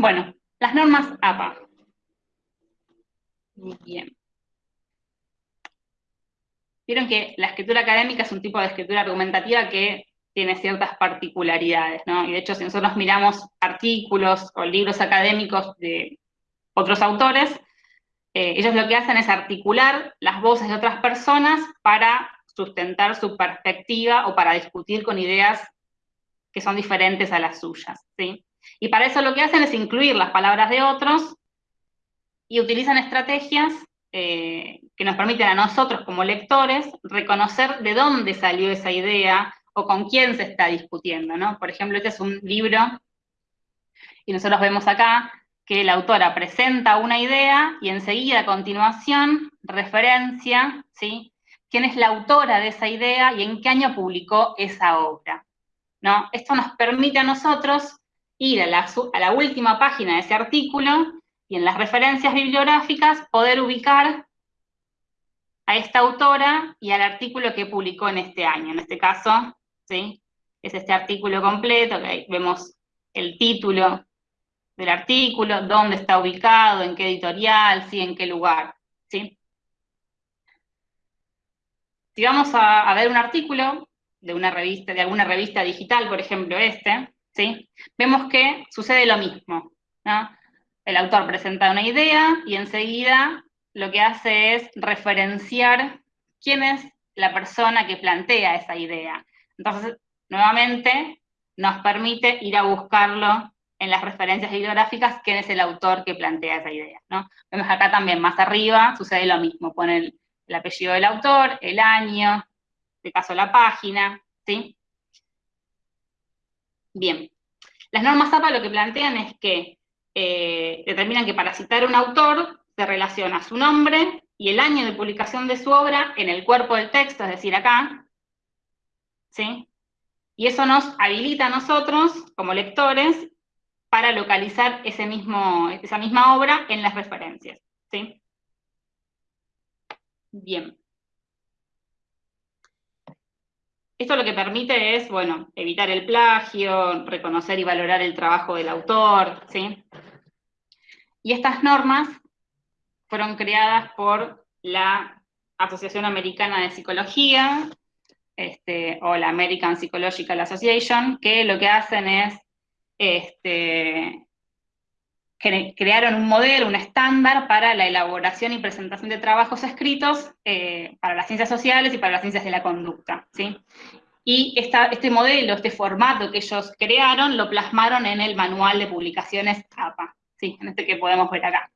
Bueno, las normas APA. Bien. Vieron que la escritura académica es un tipo de escritura argumentativa que tiene ciertas particularidades, ¿no? Y de hecho, si nosotros miramos artículos o libros académicos de otros autores, eh, ellos lo que hacen es articular las voces de otras personas para sustentar su perspectiva o para discutir con ideas que son diferentes a las suyas, ¿sí? Y para eso lo que hacen es incluir las palabras de otros y utilizan estrategias eh, que nos permiten a nosotros como lectores reconocer de dónde salió esa idea o con quién se está discutiendo, ¿no? Por ejemplo, este es un libro, y nosotros vemos acá que la autora presenta una idea y enseguida a continuación referencia, ¿sí? quién es la autora de esa idea y en qué año publicó esa obra. ¿no? Esto nos permite a nosotros ir a la, a última página de ese artículo y en las referencias bibliográficas poder ubicar a esta autora y al artículo que publicó en este año. En este caso, ¿sí? es este artículo completo, que ahí vemos el título del artículo, dónde está ubicado, en qué editorial, ¿sí? en qué lugar. ¿sí? Si vamos a, ver un artículo de una revista, de alguna revista digital, por ejemplo este, vemos que sucede lo mismo. El autor presenta una idea y enseguida lo que hace es referenciar quién es la persona que plantea esa idea. Entonces, nuevamente, nos permite ir a buscarlo en las referencias bibliográficas quién es el autor que plantea esa idea. ¿no? Vemos acá también, más arriba, sucede lo mismo, pone el, apellido del autor, el año, de caso la página, ¿sí? Bien. Las normas APA lo que plantean es que eh, determinan que para citar un autor se relaciona su nombre y el año de publicación de su obra en el cuerpo del texto, es decir, acá, ¿sí? Y eso nos habilita a nosotros, como lectores, para localizar ese mismo, esa misma obra en las referencias. ¿sí? Bien. Esto lo que permite es, bueno, evitar el plagio, reconocer y valorar el trabajo del autor, ¿sí? Y estas normas fueron creadas por la Asociación Americana de Psicología, este, o la American Psychological Association, que lo que hacen es este, crearon un modelo, un estándar para la elaboración y presentación de trabajos escritos eh, para las ciencias sociales y para las ciencias de la conducta. ¿sí? Y este modelo, este formato que ellos crearon, lo plasmaron en el manual de publicaciones APA, ¿sí? en este que podemos ver acá.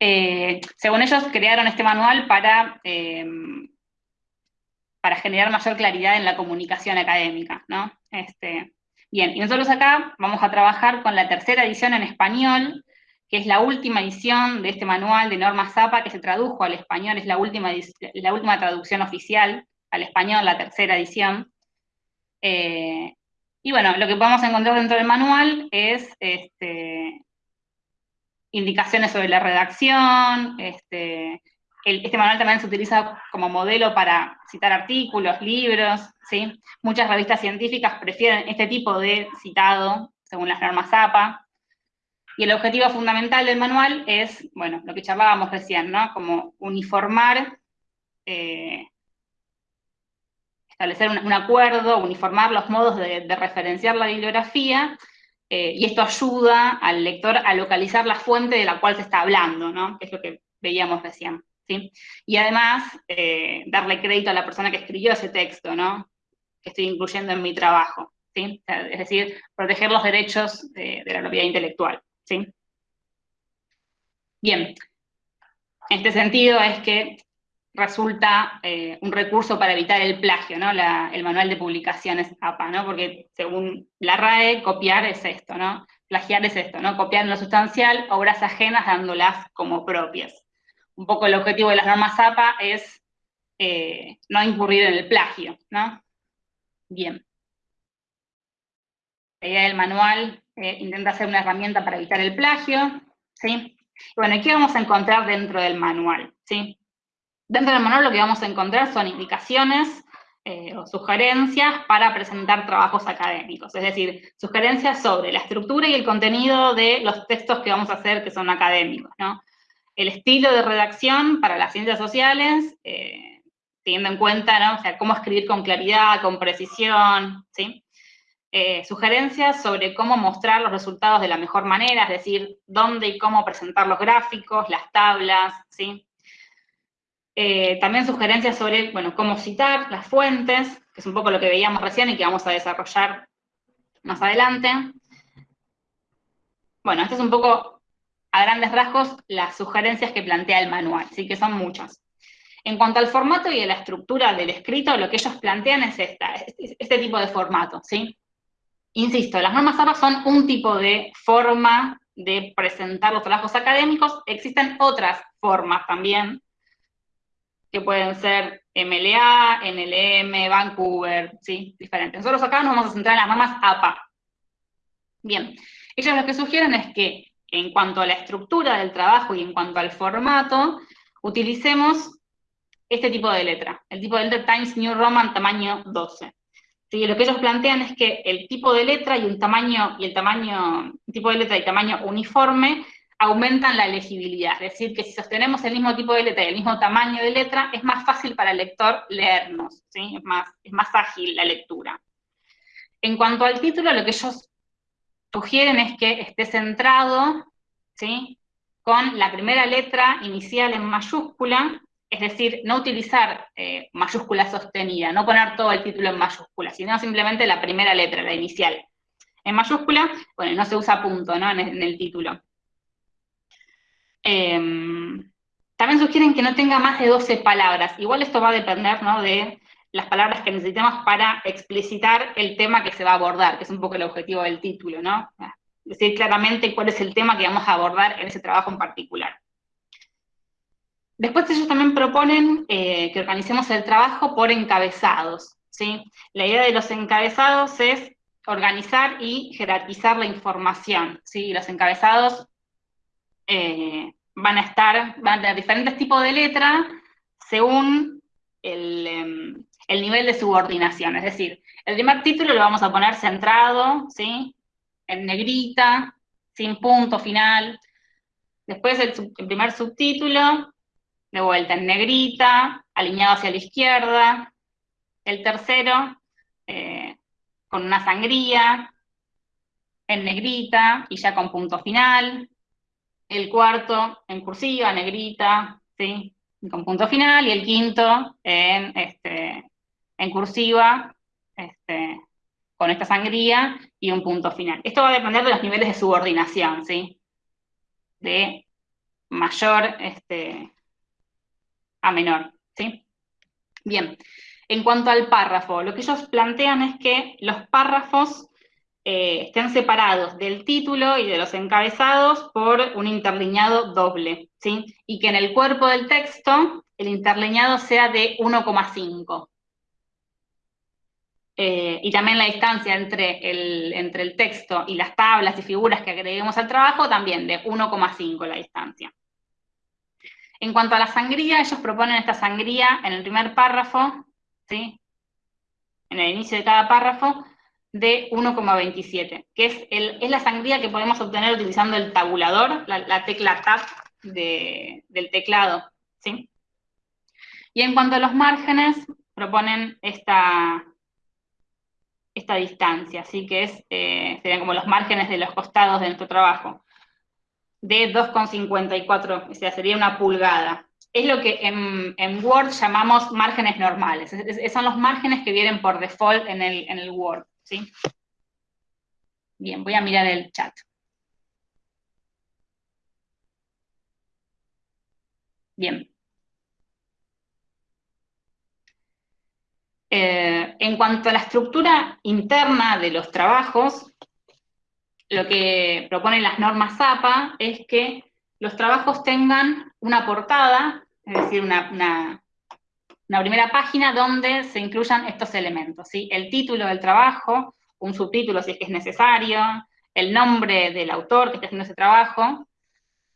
Eh, según ellos, crearon este manual para eh, para generar mayor claridad en la comunicación académica, ¿no? Este, bien, y nosotros acá vamos a trabajar con la tercera edición en español, que es la última edición de este manual de normas APA que se tradujo al español, es la última, la última traducción oficial al español, la tercera edición. Eh, y bueno, lo que podemos encontrar dentro del manual es este, indicaciones sobre la redacción, este, este manual también se utiliza como modelo para citar artículos, libros, ¿sí? Muchas revistas científicas prefieren este tipo de citado, según las normas APA. Y el objetivo fundamental del manual es, bueno, lo que charlábamos recién, ¿no? Como uniformar, eh, establecer un, acuerdo, uniformar los modos de, referenciar la bibliografía, eh, y esto ayuda al lector a localizar la fuente de la cual se está hablando, ¿no? Que es lo que veíamos recién. Y además, eh, darle crédito a la persona que escribió ese texto, ¿no? Que estoy incluyendo en mi trabajo, ¿sí? es decir, proteger los derechos de, la propiedad intelectual, ¿sí? Bien, en este sentido es que resulta eh, un recurso para evitar el plagio, ¿no? el manual de publicaciones APA. Porque según la RAE, copiar es esto, ¿no? Plagiar es esto, ¿no? Copiar en lo sustancial obras ajenas dándolas como propias un poco el objetivo de las normas APA es eh, no incurrir en el plagio, ¿no? Bien. La idea del manual eh, intenta ser una herramienta para evitar el plagio, ¿sí? Bueno, ¿y qué vamos a encontrar dentro del manual? ¿sí? Dentro del manual lo que vamos a encontrar son indicaciones eh, o sugerencias para presentar trabajos académicos, es decir, sugerencias sobre la estructura y el contenido de los textos que vamos a hacer que son académicos, ¿no? El estilo de redacción para las ciencias sociales, eh, teniendo en cuenta, ¿no? O sea, cómo escribir con claridad, con precisión, ¿sí? Eh, sugerencias sobre cómo mostrar los resultados de la mejor manera, es decir, dónde y cómo presentar los gráficos, las tablas, ¿sí? Eh, también sugerencias sobre, bueno, cómo citar las fuentes, que es un poco lo que veíamos recién y que vamos a desarrollar más adelante. Bueno, esto es un poco, a grandes rasgos, las sugerencias que plantea el manual, sí que son muchas. En cuanto al formato y a la estructura del escrito, lo que ellos plantean es esta, este tipo de formato, ¿sí? Insisto, las normas APA son un tipo de forma de presentar los trabajos académicos, existen otras formas también, que pueden ser MLA, NLM, Vancouver, ¿sí? Diferentes. Nosotros acá nos vamos a centrar en las normas APA. Bien, ellos lo que sugieren es que en cuanto a la estructura del trabajo y en cuanto al formato, utilicemos este tipo de letra, el tipo de letra Times New Roman tamaño 12. ¿Sí? Lo que ellos plantean es que el tipo de letra y un tamaño, y el tamaño, tipo de letra y tamaño uniforme aumentan la legibilidad, es decir, que si sostenemos el mismo tipo de letra y el mismo tamaño de letra, es más fácil para el lector leernos, ¿sí? es, más, es más ágil la lectura. En cuanto al título, lo que ellos sugieren es que esté centrado ¿sí? con la primera letra inicial en mayúscula, es decir, no utilizar eh, mayúscula sostenida, no poner todo el título en mayúscula, sino simplemente la primera letra, la inicial. En mayúscula, bueno, no se usa punto ¿no? en el título. Em, también sugieren que no tenga más de 12 palabras. Igual esto va a depender de las palabras que necesitamos para explicitar el tema que se va a abordar, que es un poco el objetivo del título, ¿no? Decir claramente cuál es el tema que vamos a abordar en ese trabajo en particular. Después ellos también proponen eh, que organicemos el trabajo por encabezados, ¿sí? La idea de los encabezados es organizar y jerarquizar la información, ¿sí? Los encabezados eh, van a estar, van a tener diferentes tipos de letra según em, el, nivel de subordinación. Es decir, el primer título lo vamos a poner centrado, ¿sí? En negrita, sin punto final. Después el, primer subtítulo, de vuelta en negrita, alineado hacia la izquierda. El tercero, eh, con una sangría, en negrita y ya con punto final el cuarto en cursiva, negrita, ¿sí? con punto final, y el quinto en, este, en cursiva, este, con esta sangría y un punto final. Esto va a depender de los niveles de subordinación, ¿sí? De mayor este, a menor, ¿sí? Bien, en cuanto al párrafo, lo que ellos plantean es que los párrafos eh, estén separados del título y de los encabezados por un interlineado doble, ¿sí? Y que en el cuerpo del texto el interlineado sea de 1,5. Eh, y también la distancia entre el, entre el texto y las tablas y figuras que agreguemos al trabajo, también de 1,5 la distancia. En cuanto a la sangría, ellos proponen esta sangría en el primer párrafo, ¿sí? en el inicio de cada párrafo, de 1,27, que es, el, es la sangría que podemos obtener utilizando el tabulador, la, tecla Tab del teclado. ¿sí? Y en cuanto a los márgenes, proponen esta, esta distancia, ¿sí? que es, eh, serían como los márgenes de los costados de nuestro trabajo, de 2,54, o sea, sería una pulgada. Es lo que en, Word llamamos márgenes normales, son los márgenes que vienen por default en el, en el Word. ¿sí? Bien, voy a mirar el chat. Bien. Eh, en cuanto a la estructura interna de los trabajos, lo que proponen las normas APA es que los trabajos tengan una portada, es decir, una, primera página donde se incluyan estos elementos. El título del trabajo, un subtítulo si es que es necesario, el nombre del autor que está haciendo ese trabajo,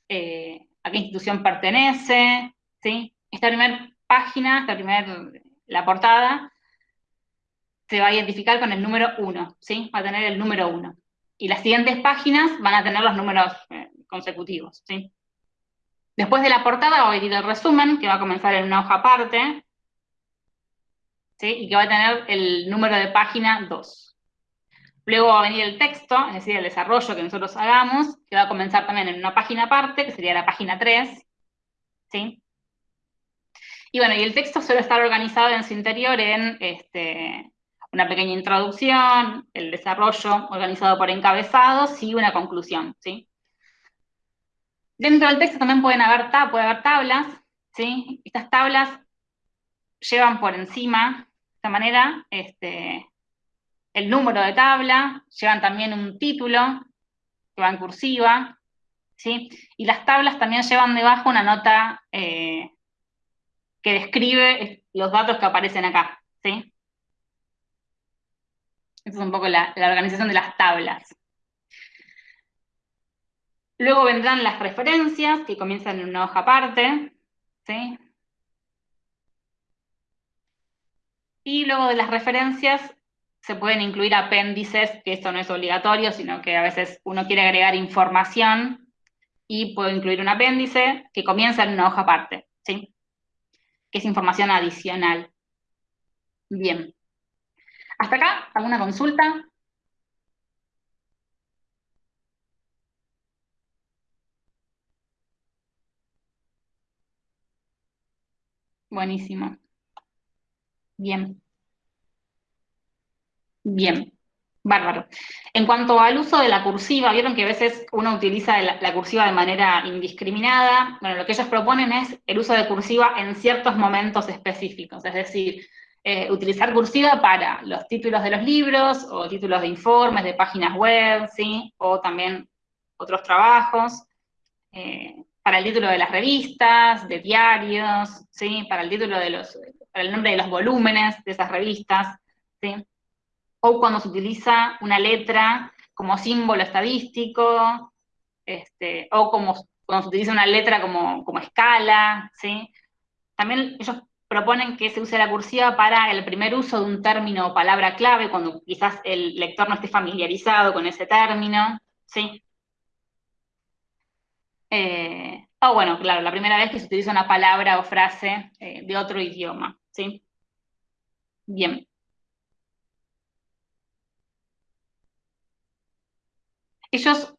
eh, a qué institución pertenece. Esta primera página, esta primera, la portada, se va a identificar con el número 1, ¿sí? Va a tener el número 1. Y las siguientes páginas van a tener los números eh, consecutivos, ¿sí? Después de la portada va a venir el resumen, que va a comenzar en una hoja aparte, ¿sí? Y que va a tener el número de página 2. Luego va a venir el texto, es decir, el desarrollo que nosotros hagamos, que va a comenzar también en una página aparte, que sería la página 3, ¿sí? Y bueno, y el texto suele estar organizado en su interior en este, una pequeña introducción, el desarrollo organizado por encabezados y una conclusión, ¿sí? Dentro del texto también pueden haber, puede haber tablas, ¿sí? Estas tablas llevan por encima, de esta manera, este, el número de tabla, llevan también un título que va en cursiva, ¿sí? Y las tablas también llevan debajo una nota eh, que describe los datos que aparecen acá, ¿sí? Esa es un poco la, organización de las tablas. Luego vendrán las referencias, que comienzan en una hoja aparte, ¿sí? Y luego de las referencias se pueden incluir apéndices, que esto no es obligatorio, sino que a veces uno quiere agregar información y puede incluir un apéndice que comienza en una hoja aparte, ¿sí? Que es información adicional. Bien. ¿Hasta acá? ¿Alguna consulta? Buenísimo. Bien. Bien. Bárbaro. En cuanto al uso de la cursiva, vieron que a veces uno utiliza la, cursiva de manera indiscriminada. Bueno, lo que ellos proponen es el uso de cursiva en ciertos momentos específicos, es decir, eh, utilizar cursiva para los títulos de los libros o títulos de informes, de páginas web, ¿sí? O también otros trabajos, eh, para el título de las revistas, de diarios, ¿sí? Para el título de los, para el nombre de los volúmenes de esas revistas, ¿sí? O cuando se utiliza una letra como símbolo estadístico, este, o como, cuando se utiliza una letra como, como escala, ¿sí? También ellos proponen que se use la cursiva para el primer uso de un término o palabra clave, cuando quizás el lector no esté familiarizado con ese término, ¿sí? Eh, o bueno, claro, la primera vez que se utiliza una palabra o frase eh, de otro idioma, ¿sí? Bien. Ellos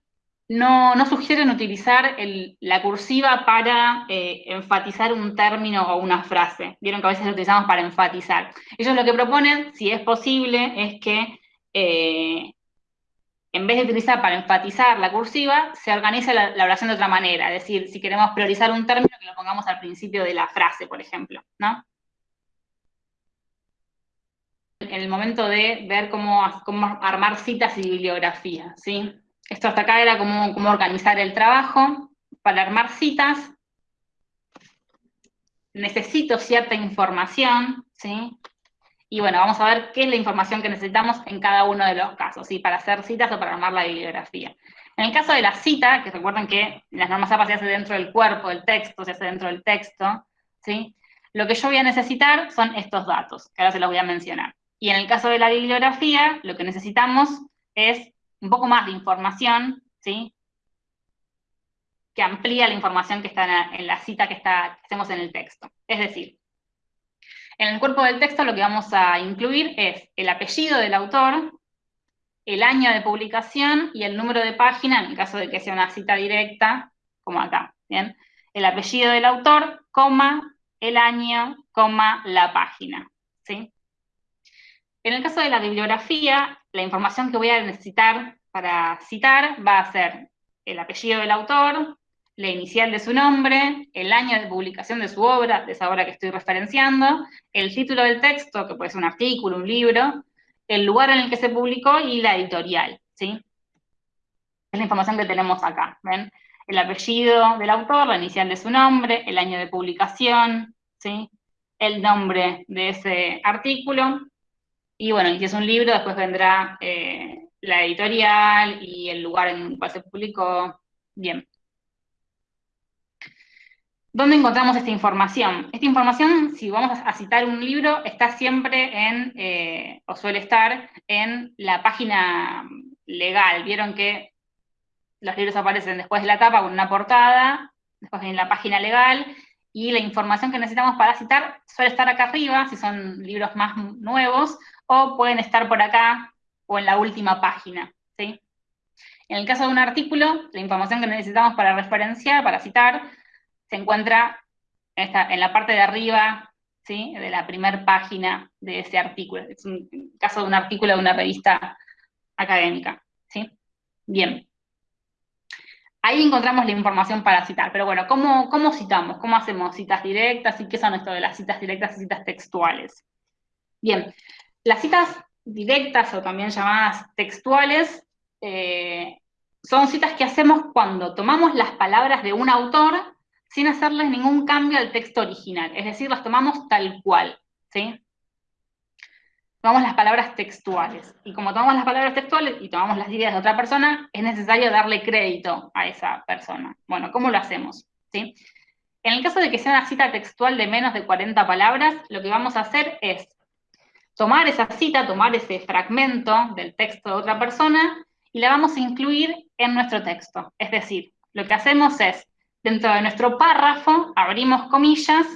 no, sugieren utilizar la cursiva para eh, enfatizar un término o una frase. Vieron que a veces lo utilizamos para enfatizar. Ellos lo que proponen, si es posible, es que eh, en vez de utilizar para enfatizar la cursiva, se organice la, oración de otra manera. Es decir, si queremos priorizar un término, que lo pongamos al principio de la frase, por ejemplo, ¿no? En el momento de ver cómo, cómo armar citas y bibliografía, ¿sí? Esto hasta acá era cómo, organizar el trabajo. Para armar citas, necesito cierta información, ¿sí? Y bueno, vamos a ver qué es la información que necesitamos en cada uno de los casos, ¿sí? Para hacer citas o para armar la bibliografía. En el caso de la cita, que recuerden que las normas APA se hace dentro del cuerpo del texto, se hace dentro del texto, ¿sí? Lo que yo voy a necesitar son estos datos, que ahora se los voy a mencionar. Y en el caso de la bibliografía, lo que necesitamos es un poco más de información, ¿sí? Que amplía la información que está en la, cita que, está, hacemos en el texto. Es decir, en el cuerpo del texto lo que vamos a incluir es el apellido del autor, el año de publicación y el número de página, en caso de que sea una cita directa, como acá, ¿bien? El apellido del autor, coma, el año, coma, la página, ¿sí? En el caso de la bibliografía, la información que voy a necesitar para citar va a ser el apellido del autor, la inicial de su nombre, el año de publicación de su obra, de esa obra que estoy referenciando, el título del texto, que puede ser un artículo, un libro, el lugar en el que se publicó y la editorial, ¿sí? Es la información que tenemos acá, ¿ven? El apellido del autor, la inicial de su nombre, el año de publicación, ¿sí? El nombre de ese artículo, y bueno, y si es un libro, después vendrá eh, la editorial y el lugar en el cual se publicó. Bien. ¿Dónde encontramos esta información? Esta información, si vamos a citar un libro, está siempre en, eh, o suele estar, en la página legal. Vieron que los libros aparecen después de la tapa con una portada, después en la página legal, y la información que necesitamos para citar suele estar acá arriba, si son libros más nuevos, o pueden estar por acá, o en la última página, ¿sí? En el caso de un artículo, la información que necesitamos para referenciar, para citar, se encuentra en, la parte de arriba ¿sí? de la primera página de ese artículo. Es un caso de un artículo de una revista académica. ¿sí? Bien. Ahí encontramos la información para citar. Pero bueno, ¿cómo, ¿cómo citamos? ¿Cómo hacemos citas directas? ¿Y qué son esto de las citas directas y citas textuales? Bien, las citas directas o también llamadas textuales eh, son citas que hacemos cuando tomamos las palabras de un autor sin hacerles ningún cambio al texto original, es decir, las tomamos tal cual, ¿sí? Tomamos las palabras textuales, y como tomamos las palabras textuales y tomamos las ideas de otra persona, es necesario darle crédito a esa persona. Bueno, ¿cómo lo hacemos? ¿Sí? En el caso de que sea una cita textual de menos de 40 palabras, lo que vamos a hacer es tomar esa cita, tomar ese fragmento del texto de otra persona, y la vamos a incluir en nuestro texto. Es decir, lo que hacemos es Dentro de nuestro párrafo abrimos comillas,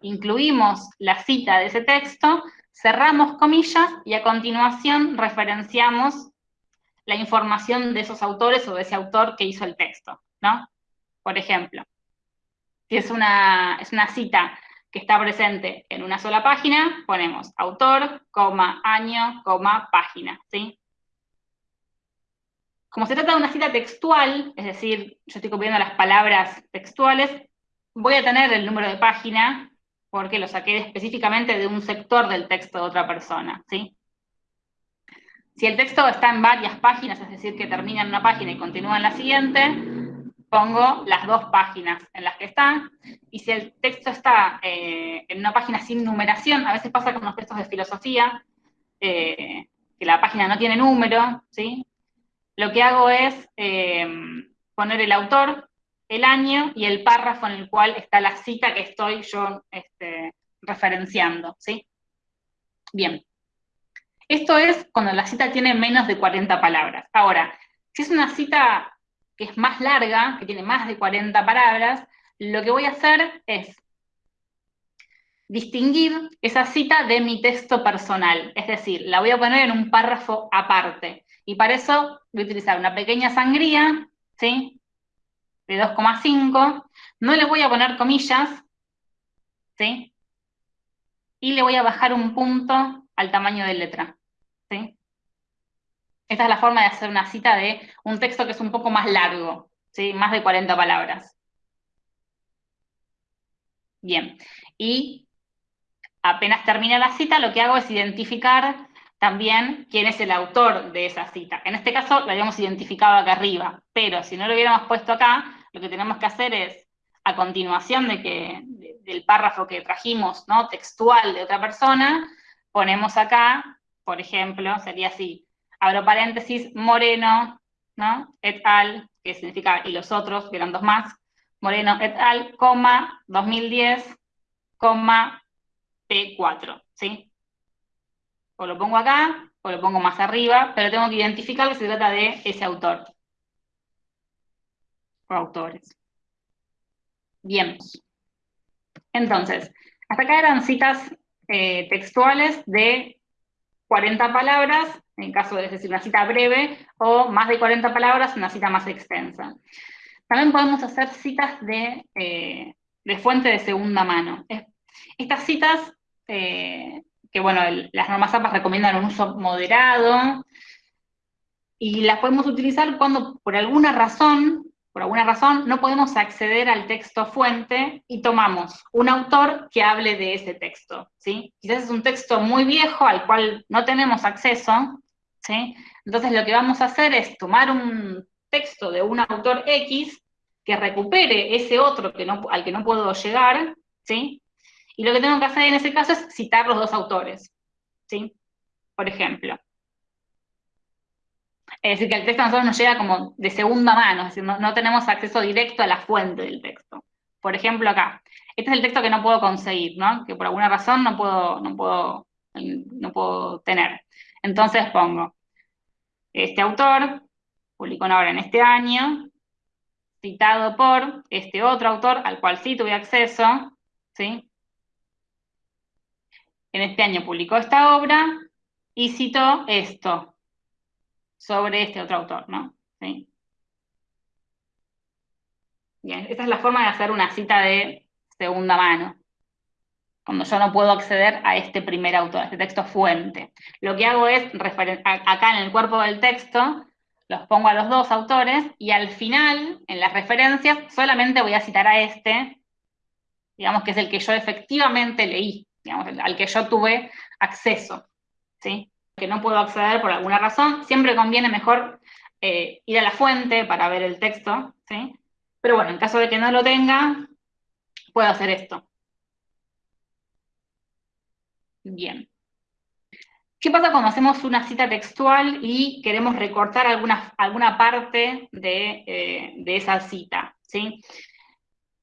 incluimos la cita de ese texto, cerramos comillas y a continuación referenciamos la información de esos autores o de ese autor que hizo el texto, ¿no? Por ejemplo, si es una, es una cita está presente en una sola página, ponemos autor, coma, año, coma, página, ¿sí? Como se trata de una cita textual, es decir, yo estoy copiando las palabras textuales, voy a tener el número de página porque lo saqué específicamente de un sector del texto de otra persona, ¿sí? Si el texto está en varias páginas, es decir, que termina en una página y continúa en la siguiente, pongo las dos páginas en las que está, y si el texto está eh, en una página sin numeración, a veces pasa con los textos de filosofía, eh, que la página no tiene número, ¿sí? lo que hago es em, poner el autor, el año y el párrafo en el cual está la cita que estoy yo este, referenciando, ¿sí? Bien. Esto es cuando la cita tiene menos de 40 palabras. Ahora, si es una cita que es más larga, que tiene más de 40 palabras, lo que voy a hacer es distinguir esa cita de mi texto personal, es decir, la voy a poner en un párrafo aparte. Y para eso voy a utilizar una pequeña sangría, ¿sí? De 2,5. No le voy a poner comillas, ¿sí? Y le voy a bajar un punto al tamaño de letra, ¿sí? Esta es la forma de hacer una cita de un texto que es un poco más largo, ¿sí? Más de 40 palabras. Bien, y apenas termina la cita, lo que hago es identificar también quién es el autor de esa cita. En este caso lo habíamos identificado acá arriba, pero si no lo hubiéramos puesto acá, lo que tenemos que hacer es, a continuación de que, del párrafo que trajimos, ¿no? textual de otra persona, ponemos acá, por ejemplo, sería así, abro paréntesis, Moreno, ¿no? et al, que significa, y los otros, que eran dos más, Moreno et al, coma, 2010, coma, P4, ¿sí? o lo pongo acá, o lo pongo más arriba, pero tengo que identificar que se trata de ese autor. O autores. Bien. Entonces, hasta acá eran citas eh, textuales de 40 palabras, en caso de decir una cita breve, o más de 40 palabras, una cita más extensa. También podemos hacer citas de, eh, fuente de segunda mano. Estas citas eh, que bueno, las normas APA recomiendan un uso moderado, y las podemos utilizar cuando por alguna razón, por alguna razón, no podemos acceder al texto fuente y tomamos un autor que hable de ese texto, ¿sí? Quizás es un texto muy viejo al cual no tenemos acceso, ¿sí? Entonces lo que vamos a hacer es tomar un texto de un autor X que recupere ese otro que no, al que no puedo llegar, ¿sí? Y lo que tengo que hacer en ese caso es citar los dos autores, ¿sí? Por ejemplo. Es decir, que el texto a nosotros nos llega como de segunda mano, es decir, no, tenemos acceso directo a la fuente del texto. Por ejemplo, acá. Este es el texto que no puedo conseguir, ¿no? Que por alguna razón no puedo, no puedo, no puedo tener. Entonces pongo, este autor publicó una obra en este año, citado por este otro autor al cual sí tuve acceso, ¿sí? En este año publicó esta obra y citó esto sobre este otro autor, ¿no? ¿Sí? Bien, esta es la forma de hacer una cita de segunda mano, cuando yo no puedo acceder a este primer autor, a este texto fuente. Lo que hago es, acá en el cuerpo del texto, los pongo a los dos autores, y al final, en las referencias, solamente voy a citar a este, digamos que es el que yo efectivamente leí, digamos, al que yo tuve acceso, ¿sí? Que no puedo acceder por alguna razón, siempre conviene mejor eh, ir a la fuente para ver el texto, ¿sí? Pero bueno, en caso de que no lo tenga, puedo hacer esto. Bien. ¿Qué pasa cuando hacemos una cita textual y queremos recortar alguna, alguna parte de, eh, esa cita? ¿sí?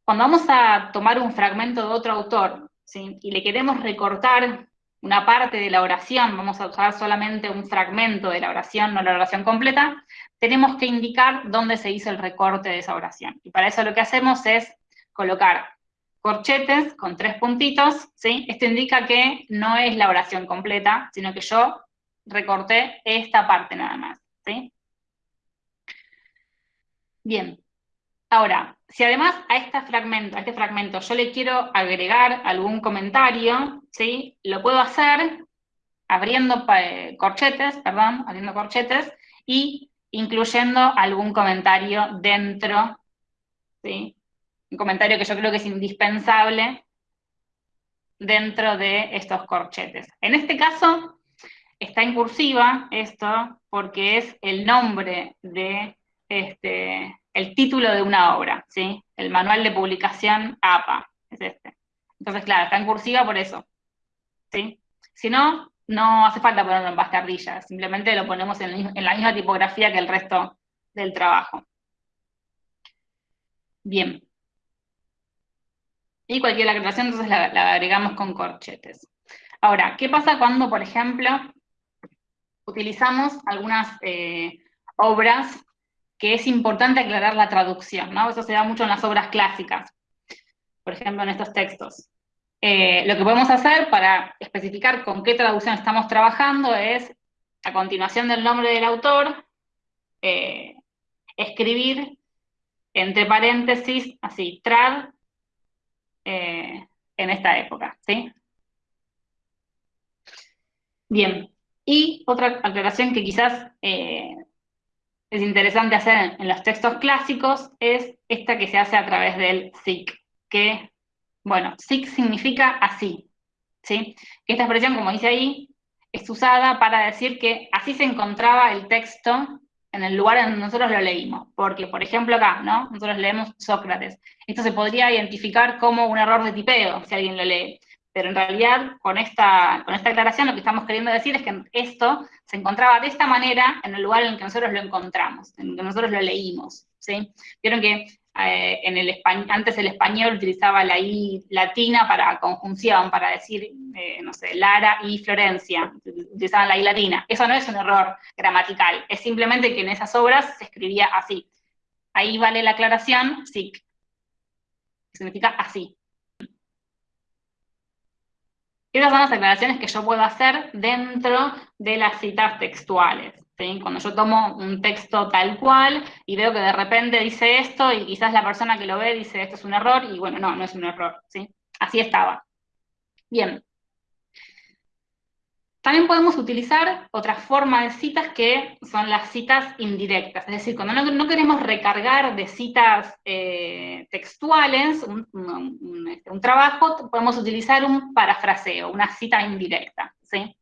Cuando vamos a tomar un fragmento de otro autor ¿sí? y le queremos recortar una parte de la oración, vamos a usar solamente un fragmento de la oración, no la oración completa, tenemos que indicar dónde se hizo el recorte de esa oración. Y para eso lo que hacemos es colocar corchetes con tres puntitos, ¿sí? Esto indica que no es la oración completa, sino que yo recorté esta parte nada más, ¿sí? Bien. Ahora, si además a, este fragmento, a este fragmento yo le quiero agregar algún comentario, ¿sí? Lo puedo hacer abriendo eh, corchetes, perdón, abriendo corchetes, y incluyendo algún comentario dentro, ¿sí? Un comentario que yo creo que es indispensable dentro de estos corchetes. En este caso, está en cursiva esto, porque es el nombre de, este, el título de una obra, ¿sí? El manual de publicación APA, es este. Entonces, claro, está en cursiva por eso, ¿sí? Si no, no hace falta ponerlo en bastardilla, simplemente lo ponemos en, la misma tipografía que el resto del trabajo. Bien. Y cualquier aclaración, entonces la, agregamos con corchetes. Ahora, ¿qué pasa cuando, por ejemplo, utilizamos algunas eh, obras que es importante aclarar la traducción, ¿no? Eso se da mucho en las obras clásicas, por ejemplo, en estos textos. Eh, lo que podemos hacer para especificar con qué traducción estamos trabajando es, a continuación del nombre del autor, eh, escribir entre paréntesis, así, trad, eh, en esta época, ¿sí? Bien, y otra aclaración que quizás es interesante hacer en los textos clásicos es esta que se hace a través del SIC, que bueno, sic significa así, ¿sí? Esta expresión, como dice ahí, es usada para decir que así se encontraba el texto en el lugar en donde nosotros lo leímos. Porque, por ejemplo, acá, ¿no? Nosotros leemos Sócrates. Esto se podría identificar como un error de tipeo, si alguien lo lee. Pero en realidad, con esta, con esta aclaración, lo que estamos queriendo decir es que esto se encontraba de esta manera en el lugar en el que nosotros lo encontramos, en el que nosotros lo leímos. Vieron que eh, el antes el español utilizaba la I latina para conjunción, para decir, eh, no sé, Lara y Florencia, utilizaban la I latina. Eso no es un error gramatical, es simplemente que en esas obras se escribía así. Ahí vale la aclaración, sí, significa así. Esas son las aclaraciones que yo puedo hacer dentro de las citas textuales. Cuando yo tomo un texto tal cual y veo que de repente dice esto y quizás la persona que lo ve dice esto es un error y bueno, no, no es un error, ¿sí? Así estaba. Bien. También podemos utilizar otra forma de citas que son las citas indirectas, es decir, cuando no, queremos recargar de citas eh, textuales un, este, un, trabajo, podemos utilizar un parafraseo, una cita indirecta, ¿sí?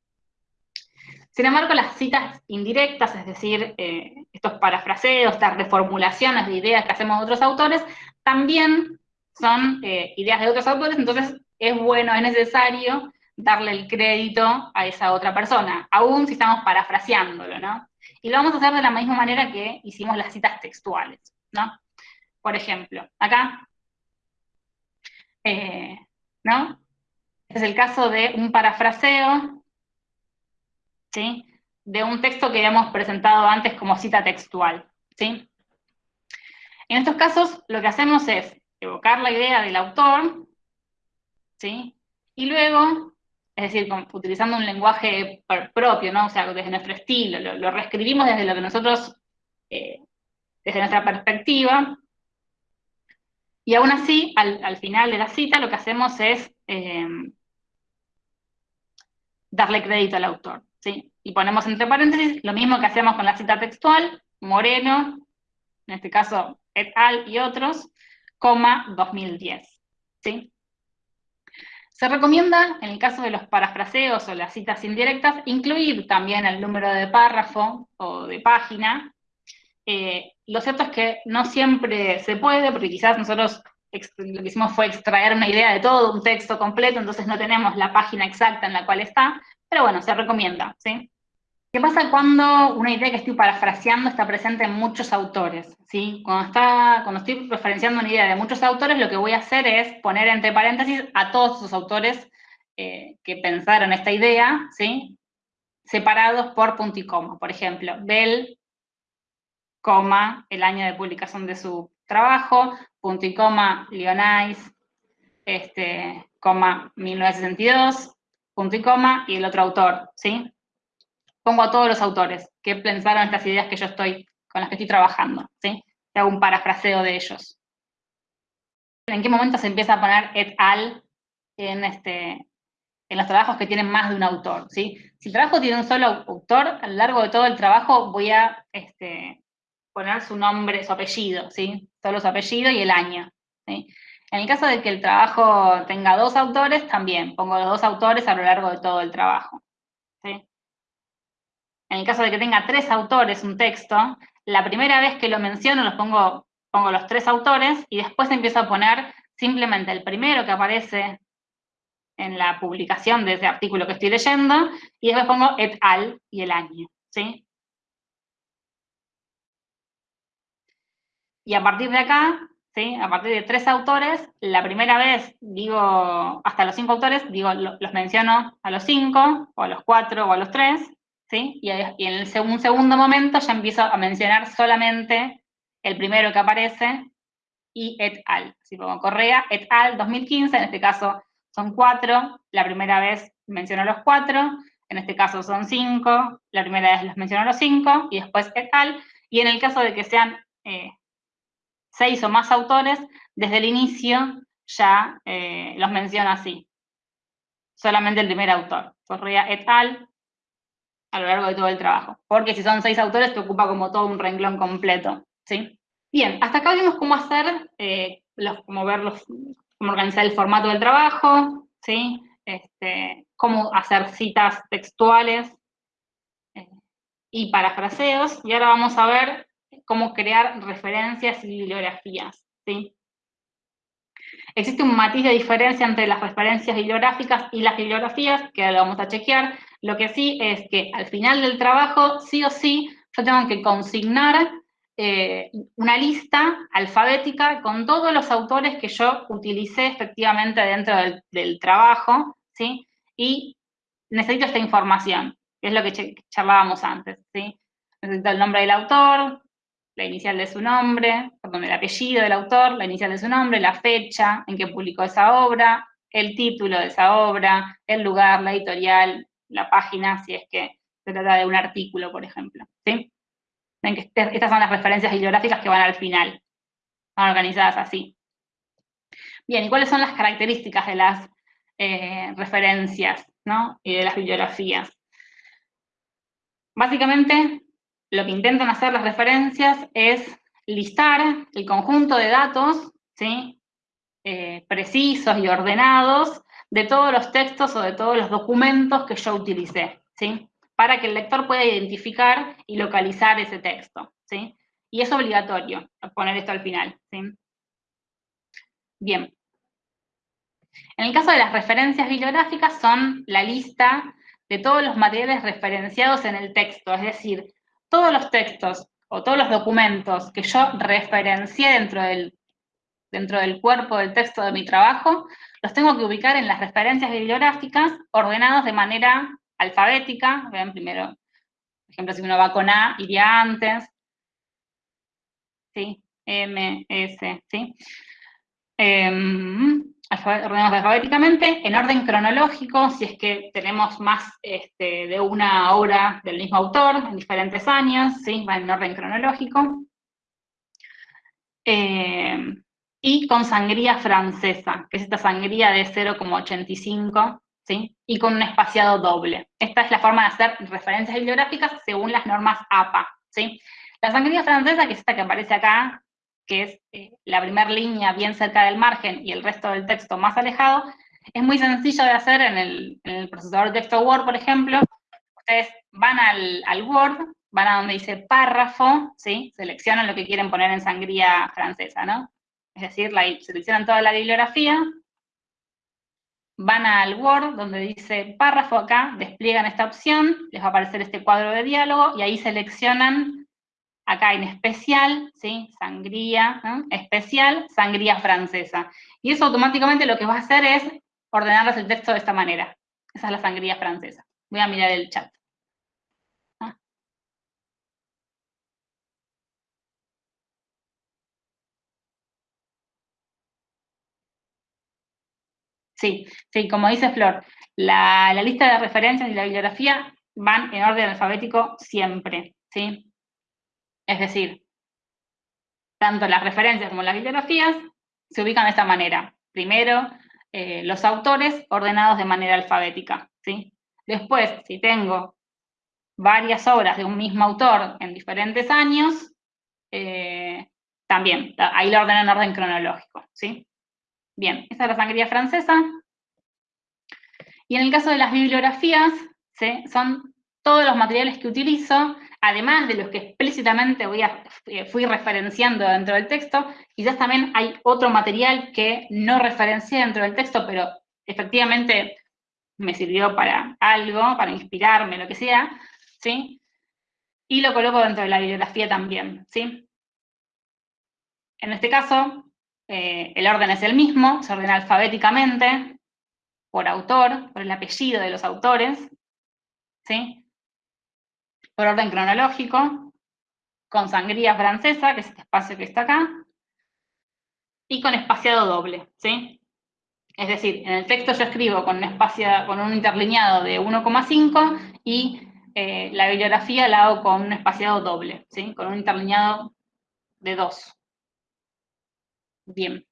Sin embargo, las citas indirectas, es decir, eh, estos parafraseos, estas reformulaciones de ideas que hacemos de otros autores, también son eh, ideas de otros autores, entonces es bueno, es necesario darle el crédito a esa otra persona, aún si estamos parafraseándolo, ¿no? Y lo vamos a hacer de la misma manera que hicimos las citas textuales, ¿no? Por ejemplo, acá Eh, ¿No? Este es el caso de un parafraseo, ¿sí? De un texto que habíamos presentado antes como cita textual, ¿sí? En estos casos, lo que hacemos es evocar la idea del autor, ¿sí? Y luego, es decir, utilizando un lenguaje propio, ¿no? O sea, desde nuestro estilo, lo, reescribimos desde lo que nosotros, eh, desde nuestra perspectiva, y aún así, al, final de la cita, lo que hacemos es eh, darle crédito al autor, ¿sí? Y ponemos entre paréntesis lo mismo que hacemos con la cita textual, Moreno, en este caso et al y otros, coma 2010, ¿sí? Se recomienda, en el caso de los parafraseos o las citas indirectas, incluir también el número de párrafo o de página. Eh, lo cierto es que no siempre se puede, porque quizás nosotros lo que hicimos fue extraer una idea de todo, un texto completo, entonces no tenemos la página exacta en la cual está, pero bueno, se recomienda, ¿sí? ¿Qué pasa cuando una idea que estoy parafraseando está presente en muchos autores? ¿sí? Cuando, está, cuando estoy referenciando una idea de muchos autores, lo que voy a hacer es poner entre paréntesis a todos esos autores eh, que pensaron esta idea, ¿sí? separados por punto y coma. Por ejemplo, Bell, coma, el año de publicación de su trabajo, punto y coma, Leonais, este, coma, 1962, punto y coma, y el otro autor, ¿sí? Pongo a todos los autores que pensaron estas ideas que yo estoy, con las que estoy trabajando, ¿sí? Hago un parafraseo de ellos. ¿En qué momento se empieza a poner et al en, este, en los trabajos que tienen más de un autor. Si el trabajo tiene un solo autor, a lo largo de todo el trabajo voy a este, poner su nombre, su apellido, ¿sí? Solo su apellido y el año. En el caso de que el trabajo tenga dos autores, también pongo los dos autores a lo largo de todo el trabajo. En el caso de que tenga tres autores un texto, la primera vez que lo menciono los pongo, pongo los tres autores y después empiezo a poner simplemente el primero que aparece en la publicación de ese artículo que estoy leyendo, y después pongo et al y el año, ¿sí? Y a partir de acá, ¿sí? A partir de tres autores, la primera vez digo, hasta los cinco autores, digo, los menciono a los cinco, o a los cuatro, o a los tres, y, en el un segundo momento ya empiezo a mencionar solamente el primero que aparece y et al. Si pongo Correa, et al 2015, en este caso son cuatro, la primera vez menciono los cuatro, en este caso son cinco, la primera vez los menciono los cinco, y después et al, y en el caso de que sean eh, seis o más autores, desde el inicio ya eh, los menciono así. Solamente el primer autor. Correa et al, a lo largo de todo el trabajo. Porque si son seis autores, te ocupa como todo un renglón completo, ¿sí? Bien, hasta acá vimos cómo hacer, eh, los, cómo ver cómo organizar el formato del trabajo, ¿sí? Este, cómo hacer citas textuales eh, y parafraseos, y ahora vamos a ver cómo crear referencias y bibliografías, ¿sí? Existe un matiz de diferencia entre las referencias bibliográficas y las bibliografías, que ahora lo vamos a chequear, lo que sí es que al final del trabajo, sí o sí, yo tengo que consignar eh, una lista alfabética con todos los autores que yo utilicé efectivamente dentro del, trabajo, ¿sí? Y necesito esta información, que es lo que charlábamos antes, ¿sí? Necesito el nombre del autor, la inicial de su nombre, perdón, el apellido del autor, la inicial de su nombre, la fecha en que publicó esa obra, el título de esa obra, el lugar, la editorial, la página, si es que se trata de un artículo, por ejemplo. ¿sí? Ven que este, estas son las referencias bibliográficas que van al final. Van organizadas así. Bien, ¿y cuáles son las características de las eh, referencias ¿no? y de las bibliografías? Básicamente, lo que intentan hacer las referencias es listar el conjunto de datos ¿sí? Eh, precisos y ordenados de todos los textos o de todos los documentos que yo utilicé, ¿sí? Para que el lector pueda identificar y localizar ese texto, ¿sí? Y es obligatorio poner esto al final, ¿sí? Bien. En el caso de las referencias bibliográficas son la lista de todos los materiales referenciados en el texto, es decir, todos los textos o todos los documentos que yo referencié dentro del dentro del cuerpo del texto de mi trabajo, los tengo que ubicar en las referencias bibliográficas ordenados de manera alfabética. Vean primero, por ejemplo, si uno va con A, iría antes. ¿Sí? M, S, ¿sí? Em, ordenamos alfabéticamente, en orden cronológico, si es que tenemos más este, de una obra del mismo autor, en diferentes años, ¿sí? va en orden cronológico. Em, y con sangría francesa, que es esta sangría de 0,85, ¿sí? y con un espaciado doble. Esta es la forma de hacer referencias bibliográficas según las normas APA. ¿sí? La sangría francesa, que es esta que aparece acá, que es eh, la primera línea bien cerca del margen y el resto del texto más alejado, es muy sencillo de hacer en el, procesador de texto Word, por ejemplo. Ustedes van al, Word, van a donde dice párrafo, ¿sí? seleccionan lo que quieren poner en sangría francesa, ¿no? Es decir, la, seleccionan toda la bibliografía, van al Word, donde dice párrafo acá, despliegan esta opción, les va a aparecer este cuadro de diálogo, y ahí seleccionan acá en especial, ¿sí? Sangría, especial, sangría francesa. Y eso automáticamente lo que va a hacer es ordenarles el texto de esta manera. Esa es la sangría francesa. Voy a mirar el chat. Ah. Sí, sí, como dice Flor, la, lista de referencias y la bibliografía van en orden alfabético siempre, ¿sí? Es decir, tanto las referencias como las bibliografías se ubican de esta manera. Primero, eh, los autores ordenados de manera alfabética. ¿sí? Después, si tengo varias obras de un mismo autor en diferentes años, eh, también, ahí lo ordeno en orden cronológico. ¿sí? Bien, esa es la sangría francesa. Y en el caso de las bibliografías, son todos los materiales que utilizo además de los que explícitamente voy eh, fui referenciando dentro del texto, quizás también hay otro material que no referencié dentro del texto, pero efectivamente me sirvió para algo, para inspirarme, lo que sea, ¿sí? Y lo coloco dentro de la bibliografía también, ¿sí? En este caso, eh, el orden es el mismo, se ordena alfabéticamente, por autor, por el apellido de los autores, ¿sí? por orden cronológico, con sangría francesa, que es este espacio que está acá, y con espaciado doble, ¿sí? Es decir, en el texto yo escribo con un, espacio, con un interlineado de 1,5 y eh, la bibliografía la hago con un espaciado doble, ¿sí? Con un interlineado de 2. Bien.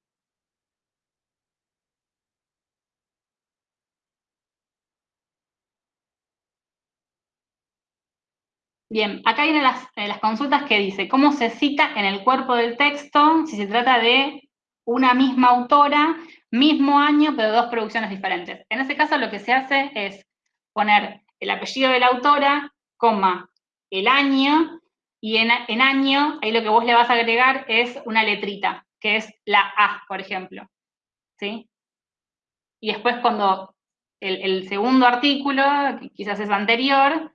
Bien, acá vienen eh, las, consultas que dice, ¿cómo se cita en el cuerpo del texto si se trata de una misma autora, mismo año, pero dos producciones diferentes? En ese caso lo que se hace es poner el apellido de la autora, coma, el año, y en, año, ahí lo que vos le vas a agregar es una letrita, que es la A, por ejemplo. ¿Sí? Y después cuando el, segundo artículo, que quizás es anterior,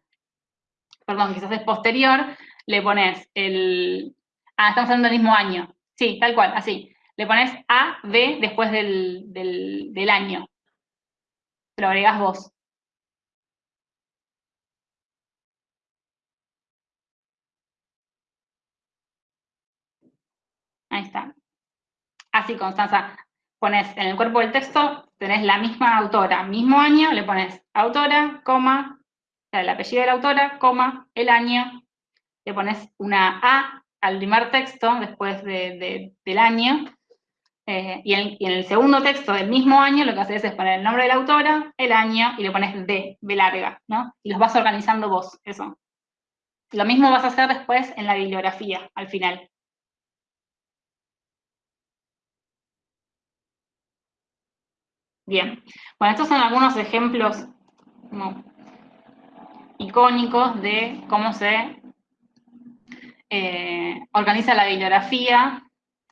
perdón, quizás es posterior, le pones el, ah, estamos hablando del mismo año, sí, tal cual, así, le pones A, B después del, del, año, lo agregas vos. Ahí está. Así, Constanza, pones en el cuerpo del texto, tenés la misma autora, mismo año, le pones autora, coma, el apellido de la autora, coma, el año, le pones una A al primer texto después del año, eh, y, en, el segundo texto del mismo año lo que haces es poner el nombre de la autora, el año, y le pones D, B larga, ¿no? Y los vas organizando vos, eso. Lo mismo vas a hacer después en la bibliografía, al final. Bien, bueno, estos son algunos ejemplos icónicos de cómo se eh, organiza la bibliografía,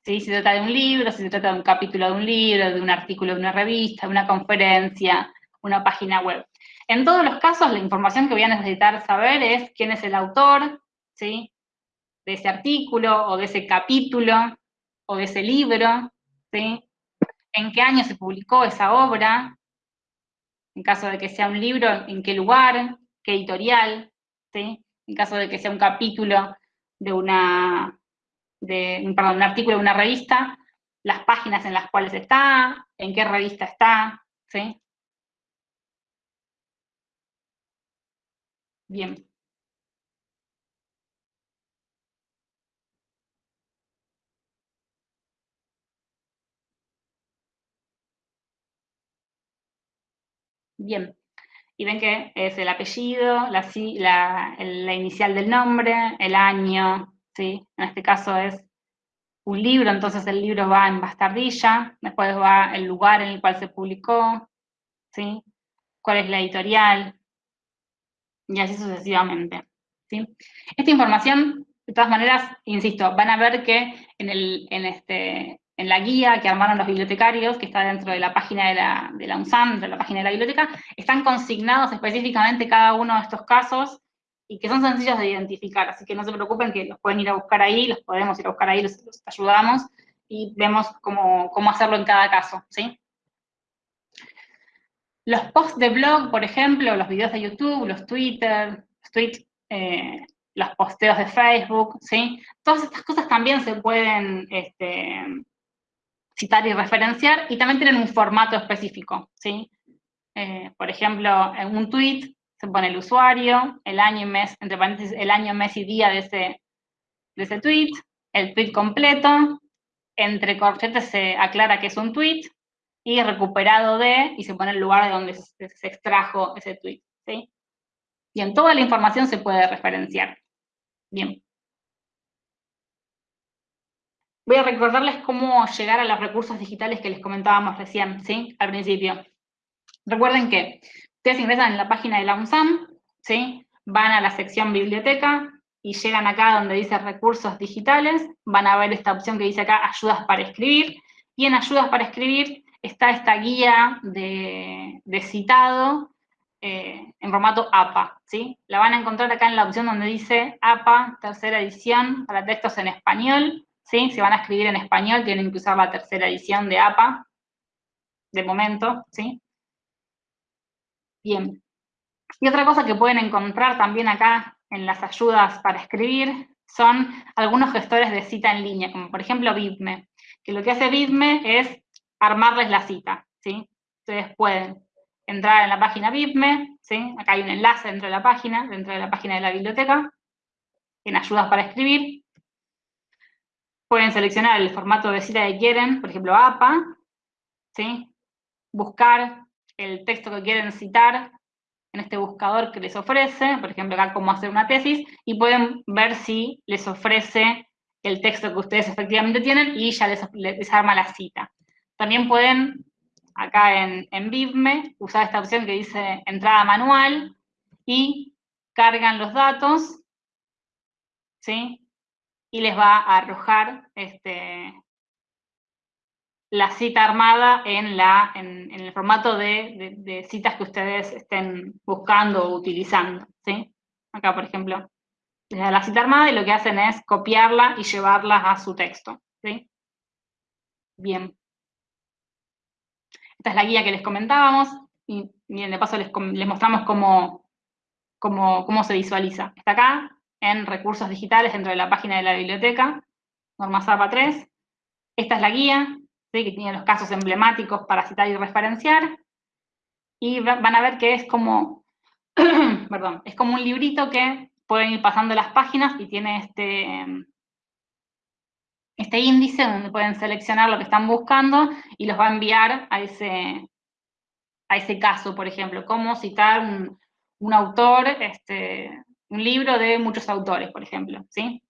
si se trata de un libro, si se trata de un capítulo de un libro, de un artículo de una revista, de una conferencia, una página web. En todos los casos, la información que voy a necesitar saber es quién es el autor, ¿sí? de ese artículo, o de ese capítulo, o de ese libro, ¿sí? En qué año se publicó esa obra, en caso de que sea un libro, en qué lugar, qué editorial, ¿sí? En caso de que sea un capítulo de una, perdón, un artículo de una revista, las páginas en las cuales está, en qué revista está, ¿sí? Bien. Bien. Y ven que es el apellido, la, la, inicial del nombre, el año, ¿sí? En este caso es un libro, entonces el libro va en bastardilla, después va el lugar en el cual se publicó, ¿sí? Cuál es la editorial, y así sucesivamente, ¿sí? Esta información, de todas maneras, insisto, van a ver que en, el, en, este, en la guía que armaron los bibliotecarios, que está dentro de la página de la, de la UNSAM, dentro de la página de la biblioteca, están consignados específicamente cada uno de estos casos y que son sencillos de identificar, así que no se preocupen que los pueden ir a buscar ahí, los podemos ir a buscar ahí, los, ayudamos y vemos cómo, cómo, hacerlo en cada caso, ¿sí? Los posts de blog, por ejemplo, los videos de YouTube, los Twitter, los tweets, eh, los posteos de Facebook, ¿sí? Todas estas cosas también se pueden este, citar y referenciar, y también tienen un formato específico, ¿sí? Eh, por ejemplo, en un tweet se pone el usuario, el año y mes, entre paréntesis, el año, mes y día de ese, de ese tweet, el tweet completo, entre corchetes se aclara que es un tweet, y recuperado de, y se pone el lugar de donde se, extrajo ese tweet, ¿sí? Bien, toda la información se puede referenciar. Bien. Voy a recordarles cómo llegar a los recursos digitales que les comentábamos recién, ¿sí? Al principio. Recuerden que ustedes ingresan en la página de la UNSAM, ¿sí? Van a la sección biblioteca y llegan acá donde dice recursos digitales, van a ver esta opción que dice acá ayudas para escribir, y en ayudas para escribir está esta guía de, citado eh, en formato APA, ¿sí? La van a encontrar acá en la opción donde dice APA, tercera edición, para textos en español, ¿sí? Si van a escribir en español, tienen que usar la tercera edición de APA, de momento, ¿sí? Bien. Y otra cosa que pueden encontrar también acá en las ayudas para escribir son algunos gestores de cita en línea, como por ejemplo Bitme, que lo que hace Bitme es armarles la cita, ¿sí? Ustedes pueden entrar en la página Bitme, ¿sí? Acá hay un enlace dentro de la página, dentro de la página de la biblioteca, en ayudas para escribir, Pueden seleccionar el formato de cita que quieren, por ejemplo APA, ¿sí? buscar el texto que quieren citar en este buscador que les ofrece, por ejemplo acá cómo hacer una tesis, y pueden ver si les ofrece el texto que ustedes efectivamente tienen y ya les, arma la cita. También pueden, acá en, en BIBME, usar esta opción que dice entrada manual y cargan los datos, ¿sí? Y les va a arrojar este, la cita armada en, la, en, el formato de, citas que ustedes estén buscando o utilizando. ¿sí? Acá, por ejemplo, les da la cita armada y lo que hacen es copiarla y llevarla a su texto. ¿sí? Bien. Esta es la guía que les comentábamos, y de paso les, mostramos cómo, cómo, cómo se visualiza. Está acá, en recursos digitales dentro de la página de la biblioteca, norma ZAPA 3. Esta es la guía, que tiene los casos emblemáticos para citar y referenciar. Y van a ver que es como, perdón, es como un librito que pueden ir pasando las páginas y tiene este, este índice donde pueden seleccionar lo que están buscando y los va a enviar a ese, a ese caso, por ejemplo, cómo citar un, un autor este, un libro de muchos autores, por ejemplo, ¿sí?